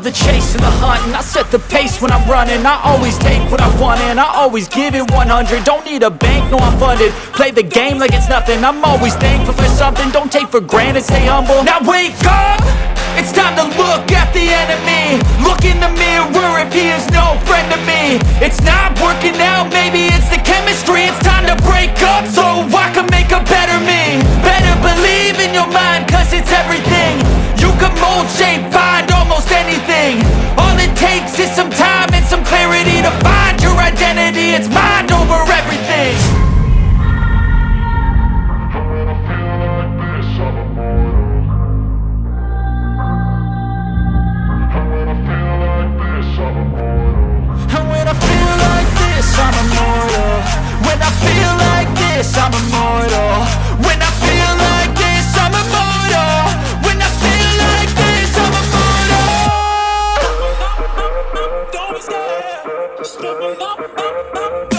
the chase and the hunting. I set the pace when I'm running. I always take what I want and I always give it 100 Don't need a bank, no I'm funded. Play the game like it's nothing. I'm always thankful for something. Don't take for granted, stay humble. Now wake up! It's time to look at the enemy. Look in the mirror if he is no friend to me. It's takes is some time and some clarity To find your identity, it's mind over everything. And when I feel like this, I'm immortal. When I feel like this, I'm immortal. When love.